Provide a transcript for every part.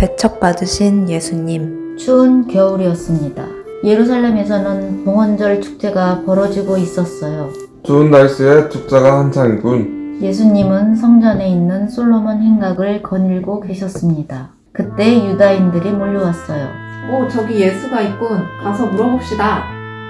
배척받으신 예수님. 추운 겨울이었습니다. 예루살렘에서는 봉헌절 축제가 벌어지고 있었어요. 좋은 날씨에 축제가 한창이군. 예수님은 성전에 있는 솔로몬 행각을 거닐고 계셨습니다. 그때 유다인들이 몰려왔어요. 오, 저기 예수가 있군. 가서 물어봅시다.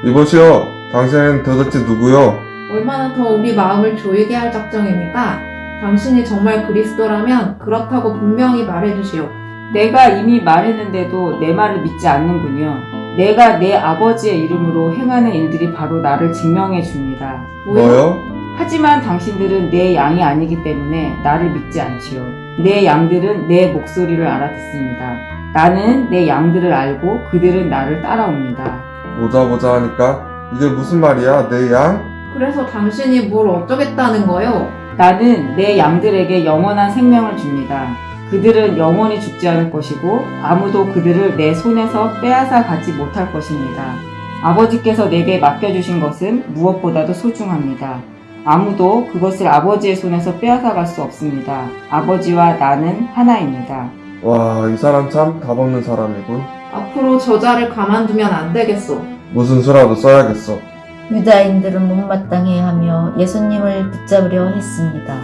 이보시오, 당신은 도대체 누구요? 얼마나 더 우리 마음을 조이게 할 작정입니까? 당신이 정말 그리스도라면 그렇다고 분명히 말해주시오. 내가 이미 말했는데도 내 말을 믿지 않는군요. 내가 내 아버지의 이름으로 행하는 일들이 바로 나를 증명해 줍니다. 뭐요? 하지만 당신들은 내 양이 아니기 때문에 나를 믿지 않지요. 내 양들은 내 목소리를 알아듣습니다. 나는 내 양들을 알고 그들은 나를 따라옵니다. 보자 보자 하니까 이게 무슨 말이야, 내 양? 그래서 당신이 뭘 어쩌겠다는 거요? 나는 내 양들에게 영원한 생명을 줍니다. 그들은 영원히 죽지 않을 것이고 아무도 그들을 내 손에서 빼앗아 가지 못할 것입니다. 아버지께서 내게 맡겨주신 것은 무엇보다도 소중합니다. 아무도 그것을 아버지의 손에서 빼앗아 갈 수 없습니다. 아버지와 나는 하나입니다. 와, 이 사람 참 답없는 사람이군. 앞으로 저자를 가만두면 안 되겠소. 무슨 수라도 써야겠어. 유다인들은 못마땅해 하며 예수님을 붙잡으려 했습니다.